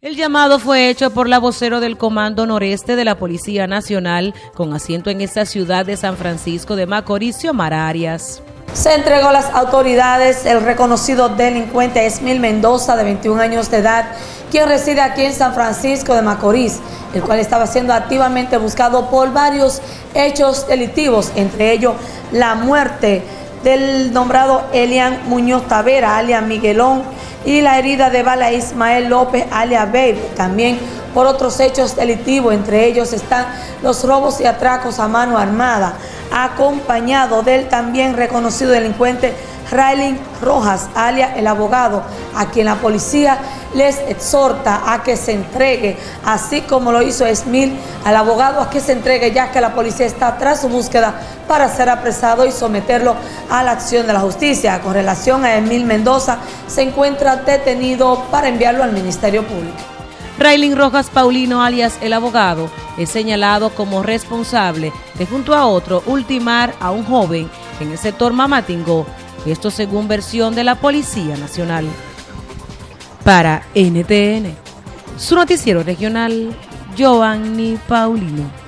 El llamado fue hecho por la vocero del Comando Noreste de la Policía Nacional con asiento en esta ciudad de San Francisco de Macorís, Xiomar Arias. Se entregó a las autoridades el reconocido delincuente Esmil Mendoza, de 21 años de edad, quien reside aquí en San Francisco de Macorís, el cual estaba siendo activamente buscado por varios hechos delictivos, entre ellos la muerte del nombrado Elian Muñoz Tavera, alias Miguelón, y la herida de bala Ismael López, alias Babe, también por otros hechos delictivos, entre ellos están los robos y atracos a mano armada, acompañado del también reconocido delincuente Raylin Rojas, alias el abogado, a quien la policía les exhorta a que se entregue, así como lo hizo Esmil al abogado a que se entregue, ya que la policía está tras su búsqueda para ser apresado y someterlo a la acción de la justicia. Con relación a Esmil Mendoza, se encuentra detenido para enviarlo al Ministerio Público. Raylin Rojas Paulino, alias el abogado, es señalado como responsable de junto a otro ultimar a un joven en el sector Mamatingó esto según versión de la Policía Nacional. Para NTN, su noticiero regional, Giovanni Paulino.